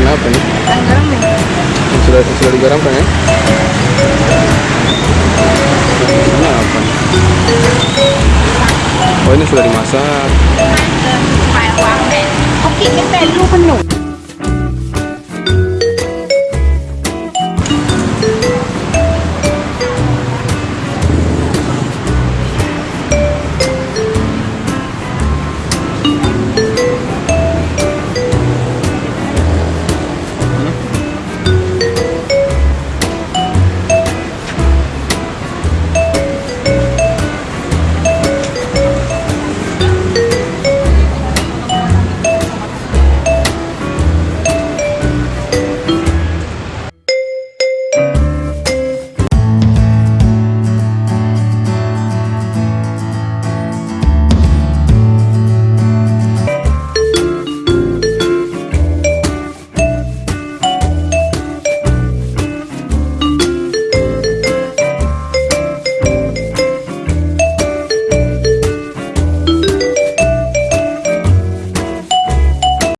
apa nih? Garam ya? Sudah sudah digaramkan ya? Ini apa nih? Oh ini sudah dimasak. Oke, kita này. penuh.